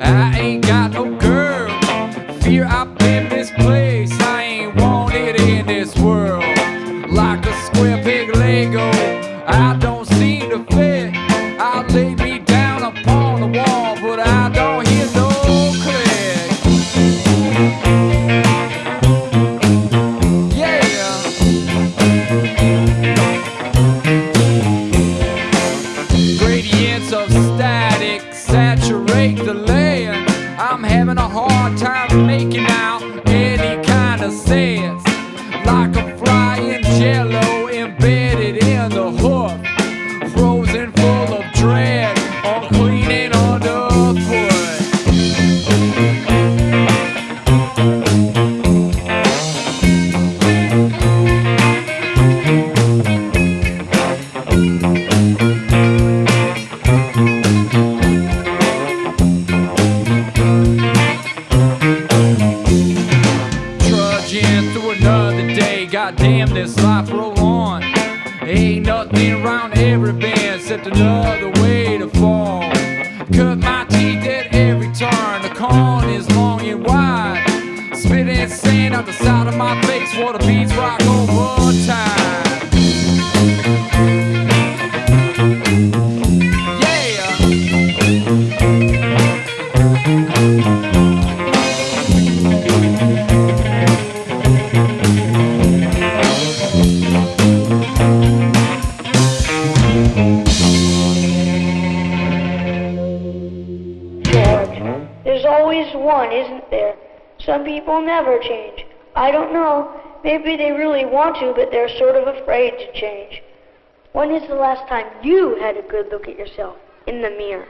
I ain't got no having a hard time making goddamn this life roll on. Ain't nothing around every bend except another way to fall. Cut my teeth at every turn, the con is long and wide. Spitting sand out the side of my face, water beats rock over time. Yeah. Always one, isn't there? Some people never change. I don't know. Maybe they really want to, but they're sort of afraid to change. When is the last time you had a good look at yourself in the mirror?